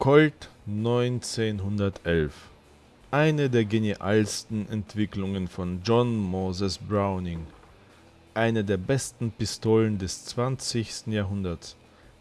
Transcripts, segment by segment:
Colt 1911 Eine der genialsten Entwicklungen von John Moses Browning. Eine der besten Pistolen des 20. Jahrhunderts.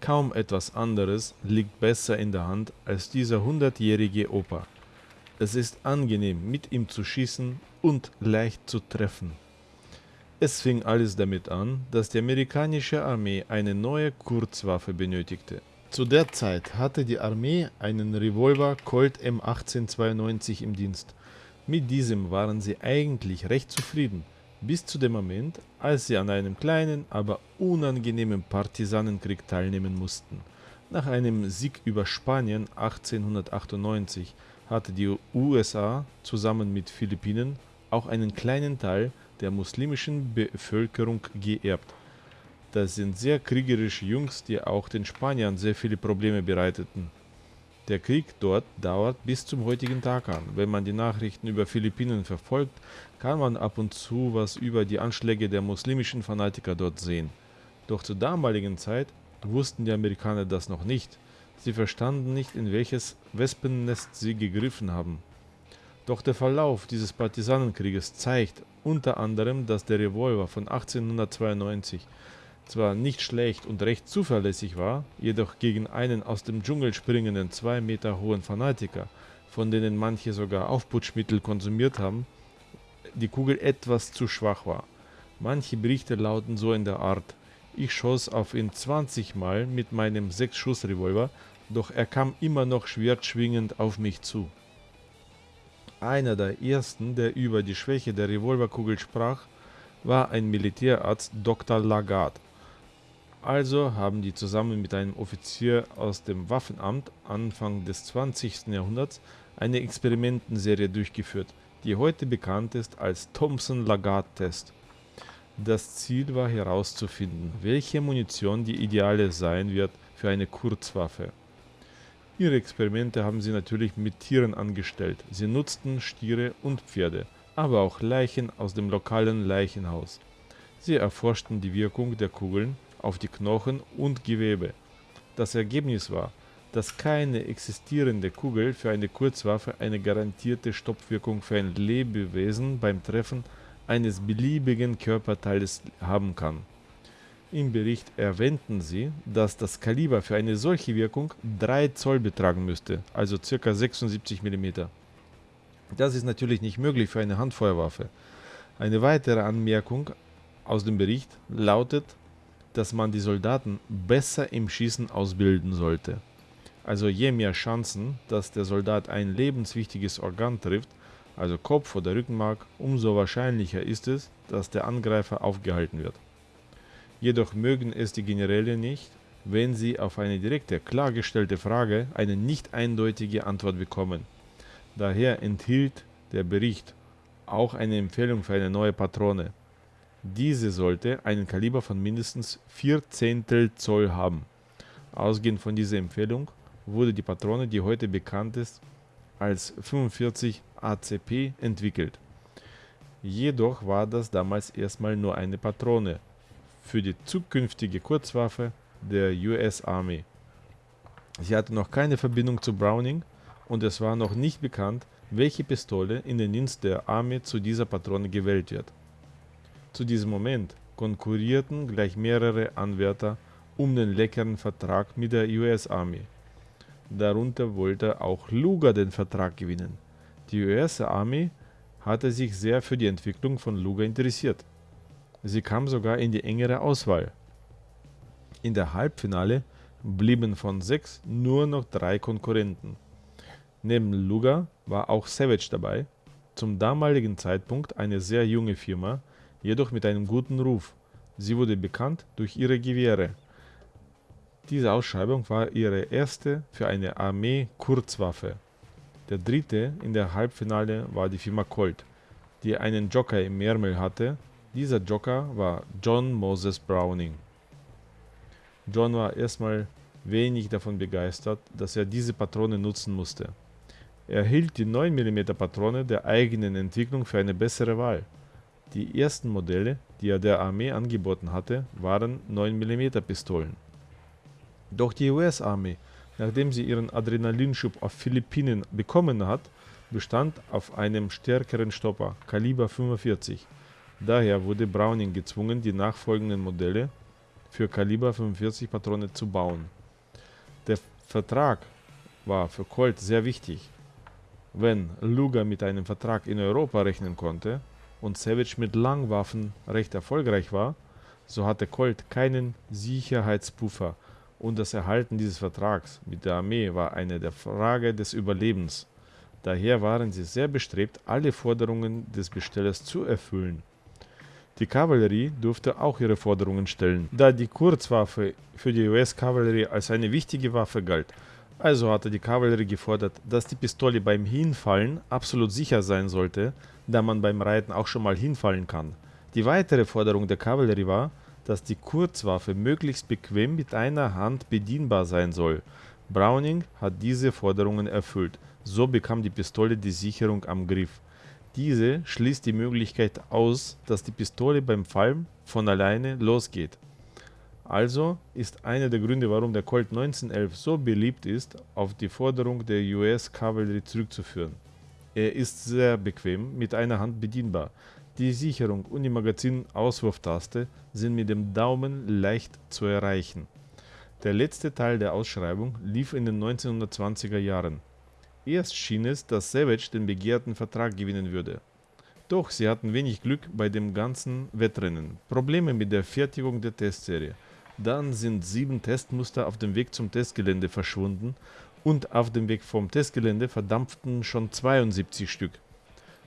Kaum etwas anderes liegt besser in der Hand als dieser hundertjährige Opa. Es ist angenehm, mit ihm zu schießen und leicht zu treffen. Es fing alles damit an, dass die amerikanische Armee eine neue Kurzwaffe benötigte. Zu der Zeit hatte die Armee einen Revolver Colt M1892 im Dienst. Mit diesem waren sie eigentlich recht zufrieden, bis zu dem Moment, als sie an einem kleinen, aber unangenehmen Partisanenkrieg teilnehmen mussten. Nach einem Sieg über Spanien 1898 hatte die USA zusammen mit Philippinen auch einen kleinen Teil der muslimischen Bevölkerung geerbt. Das sind sehr kriegerische Jungs, die auch den Spaniern sehr viele Probleme bereiteten. Der Krieg dort dauert bis zum heutigen Tag an. Wenn man die Nachrichten über Philippinen verfolgt, kann man ab und zu was über die Anschläge der muslimischen Fanatiker dort sehen. Doch zur damaligen Zeit wussten die Amerikaner das noch nicht. Sie verstanden nicht, in welches Wespennest sie gegriffen haben. Doch der Verlauf dieses Partisanenkrieges zeigt unter anderem, dass der Revolver von 1892 zwar nicht schlecht und recht zuverlässig war, jedoch gegen einen aus dem Dschungel springenden zwei Meter hohen Fanatiker, von denen manche sogar Aufputschmittel konsumiert haben, die Kugel etwas zu schwach war. Manche Berichte lauten so in der Art, ich schoss auf ihn 20 Mal mit meinem 6-Schuss-Revolver, doch er kam immer noch schwertschwingend auf mich zu. Einer der ersten, der über die Schwäche der Revolverkugel sprach, war ein Militärarzt Dr. Lagarde. Also haben die zusammen mit einem Offizier aus dem Waffenamt Anfang des 20. Jahrhunderts eine Experimentenserie durchgeführt, die heute bekannt ist als Thomson-Lagarde-Test. Das Ziel war herauszufinden, welche Munition die ideale sein wird für eine Kurzwaffe. Ihre Experimente haben sie natürlich mit Tieren angestellt. Sie nutzten Stiere und Pferde, aber auch Leichen aus dem lokalen Leichenhaus. Sie erforschten die Wirkung der Kugeln auf die Knochen und Gewebe. Das Ergebnis war, dass keine existierende Kugel für eine Kurzwaffe eine garantierte Stoppwirkung für ein Lebewesen beim Treffen eines beliebigen Körperteiles haben kann. Im Bericht erwähnten sie, dass das Kaliber für eine solche Wirkung 3 Zoll betragen müsste, also ca. 76 mm. Das ist natürlich nicht möglich für eine Handfeuerwaffe. Eine weitere Anmerkung aus dem Bericht lautet, dass man die Soldaten besser im Schießen ausbilden sollte. Also je mehr Chancen, dass der Soldat ein lebenswichtiges Organ trifft, also Kopf oder Rückenmark, umso wahrscheinlicher ist es, dass der Angreifer aufgehalten wird. Jedoch mögen es die Generäle nicht, wenn sie auf eine direkte, klargestellte Frage eine nicht eindeutige Antwort bekommen. Daher enthielt der Bericht auch eine Empfehlung für eine neue Patrone. Diese sollte einen Kaliber von mindestens 4 Zehntel Zoll haben. Ausgehend von dieser Empfehlung wurde die Patrone, die heute bekannt ist, als 45 ACP entwickelt. Jedoch war das damals erstmal nur eine Patrone für die zukünftige Kurzwaffe der US Army. Sie hatte noch keine Verbindung zu Browning und es war noch nicht bekannt, welche Pistole in den Dienst der Armee zu dieser Patrone gewählt wird. Zu diesem Moment konkurrierten gleich mehrere Anwärter um den leckeren Vertrag mit der US-Armee. Darunter wollte auch Luger den Vertrag gewinnen. Die US-Armee hatte sich sehr für die Entwicklung von Luger interessiert. Sie kam sogar in die engere Auswahl. In der Halbfinale blieben von sechs nur noch drei Konkurrenten. Neben Luger war auch Savage dabei, zum damaligen Zeitpunkt eine sehr junge Firma, jedoch mit einem guten Ruf. Sie wurde bekannt durch ihre Gewehre. Diese Ausschreibung war ihre erste für eine Armee-Kurzwaffe. Der dritte in der Halbfinale war die Firma Colt, die einen Joker im Ärmel hatte. Dieser Joker war John Moses Browning. John war erstmal wenig davon begeistert, dass er diese Patrone nutzen musste. Er hielt die 9 mm Patrone der eigenen Entwicklung für eine bessere Wahl. Die ersten Modelle, die er der Armee angeboten hatte, waren 9 mm Pistolen. Doch die US-Armee nachdem sie ihren Adrenalinschub auf Philippinen bekommen hat, bestand auf einem stärkeren Stopper, Kaliber 45. Daher wurde Browning gezwungen, die nachfolgenden Modelle für Kaliber 45 Patrone zu bauen. Der Vertrag war für Colt sehr wichtig. Wenn Luger mit einem Vertrag in Europa rechnen konnte und Savage mit Langwaffen recht erfolgreich war, so hatte Colt keinen Sicherheitspuffer und das Erhalten dieses Vertrags mit der Armee war eine der Frage des Überlebens. Daher waren sie sehr bestrebt, alle Forderungen des Bestellers zu erfüllen. Die Kavallerie durfte auch ihre Forderungen stellen, da die Kurzwaffe für die US-Kavallerie als eine wichtige Waffe galt. Also hatte die Kavallerie gefordert, dass die Pistole beim Hinfallen absolut sicher sein sollte, da man beim Reiten auch schon mal hinfallen kann. Die weitere Forderung der Kavallerie war, dass die Kurzwaffe möglichst bequem mit einer Hand bedienbar sein soll. Browning hat diese Forderungen erfüllt, so bekam die Pistole die Sicherung am Griff. Diese schließt die Möglichkeit aus, dass die Pistole beim Fallen von alleine losgeht. Also ist einer der Gründe, warum der Colt 1911 so beliebt ist, auf die Forderung der US-Kavallerie zurückzuführen. Er ist sehr bequem mit einer Hand bedienbar. Die Sicherung und die Magazinauswurftaste sind mit dem Daumen leicht zu erreichen. Der letzte Teil der Ausschreibung lief in den 1920er Jahren. Erst schien es, dass Savage den begehrten Vertrag gewinnen würde. Doch sie hatten wenig Glück bei dem ganzen Wettrennen. Probleme mit der Fertigung der Testserie. Dann sind sieben Testmuster auf dem Weg zum Testgelände verschwunden und auf dem Weg vom Testgelände verdampften schon 72 Stück.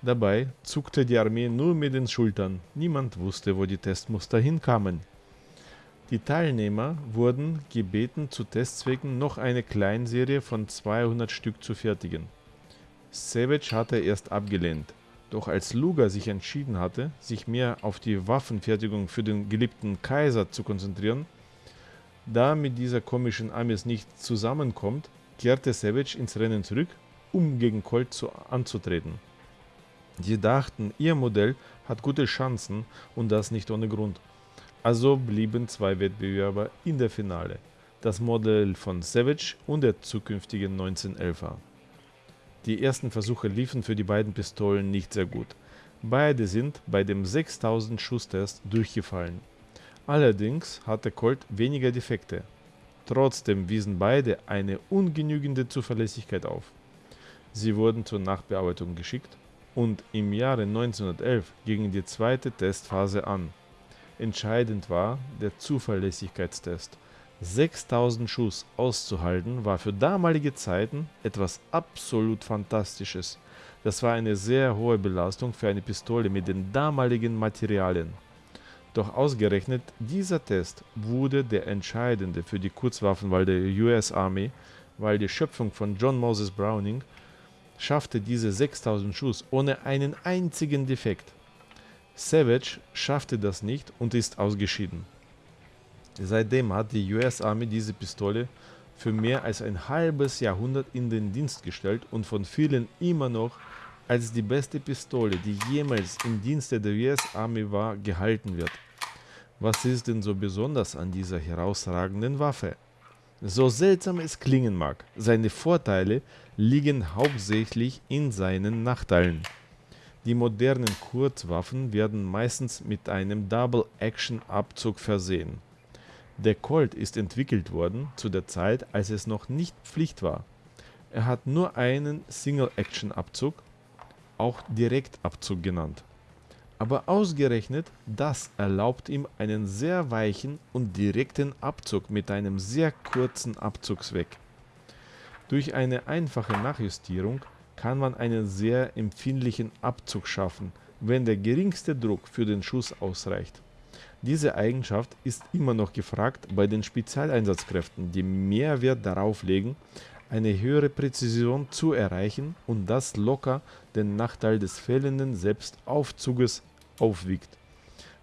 Dabei zuckte die Armee nur mit den Schultern. Niemand wusste, wo die Testmuster hinkamen. Die Teilnehmer wurden gebeten, zu Testzwecken noch eine Kleinserie von 200 Stück zu fertigen. Savage hatte erst abgelehnt, doch als Luger sich entschieden hatte, sich mehr auf die Waffenfertigung für den geliebten Kaiser zu konzentrieren, da mit dieser komischen Amis nicht zusammenkommt, kehrte Savage ins Rennen zurück, um gegen Colt zu, anzutreten. Sie dachten, ihr Modell hat gute Chancen und das nicht ohne Grund. Also blieben zwei Wettbewerber in der Finale, das Modell von Savage und der zukünftigen 1911er. Die ersten Versuche liefen für die beiden Pistolen nicht sehr gut. Beide sind bei dem 6000 Schuss-Test durchgefallen. Allerdings hatte Colt weniger Defekte. Trotzdem wiesen beide eine ungenügende Zuverlässigkeit auf. Sie wurden zur Nachbearbeitung geschickt und im Jahre 1911 ging die zweite Testphase an. Entscheidend war der Zuverlässigkeitstest. 6000 Schuss auszuhalten war für damalige Zeiten etwas absolut Fantastisches. Das war eine sehr hohe Belastung für eine Pistole mit den damaligen Materialien. Doch ausgerechnet dieser Test wurde der entscheidende für die Kurzwaffenwahl der US Army, weil die Schöpfung von John Moses Browning schaffte diese 6000 Schuss ohne einen einzigen Defekt. Savage schaffte das nicht und ist ausgeschieden. Seitdem hat die US Army diese Pistole für mehr als ein halbes Jahrhundert in den Dienst gestellt und von vielen immer noch als die beste Pistole, die jemals im Dienste der US Army war, gehalten wird. Was ist denn so besonders an dieser herausragenden Waffe? So seltsam es klingen mag, seine Vorteile liegen hauptsächlich in seinen Nachteilen. Die modernen Kurzwaffen werden meistens mit einem Double-Action-Abzug versehen. Der Colt ist entwickelt worden zu der Zeit, als es noch nicht Pflicht war. Er hat nur einen Single-Action-Abzug, auch Direktabzug genannt. Aber ausgerechnet das erlaubt ihm einen sehr weichen und direkten Abzug mit einem sehr kurzen Abzugsweg. Durch eine einfache Nachjustierung kann man einen sehr empfindlichen Abzug schaffen, wenn der geringste Druck für den Schuss ausreicht. Diese Eigenschaft ist immer noch gefragt bei den Spezialeinsatzkräften, die mehr Wert darauf legen, eine höhere Präzision zu erreichen und das locker den Nachteil des fehlenden Selbstaufzuges aufwiegt.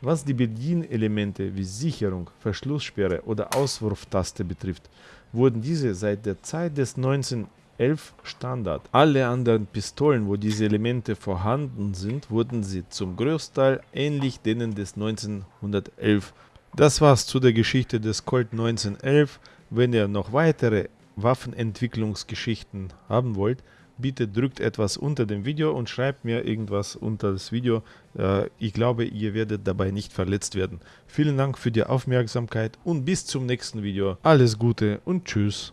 Was die Bedienelemente wie Sicherung, Verschlusssperre oder Auswurftaste betrifft, wurden diese seit der Zeit des 19 11 Standard. Alle anderen Pistolen, wo diese Elemente vorhanden sind, wurden sie zum Großteil ähnlich denen des 1911. Das war's zu der Geschichte des Colt 1911. Wenn ihr noch weitere Waffenentwicklungsgeschichten haben wollt, bitte drückt etwas unter dem Video und schreibt mir irgendwas unter das Video. Äh, ich glaube, ihr werdet dabei nicht verletzt werden. Vielen Dank für die Aufmerksamkeit und bis zum nächsten Video. Alles Gute und Tschüss.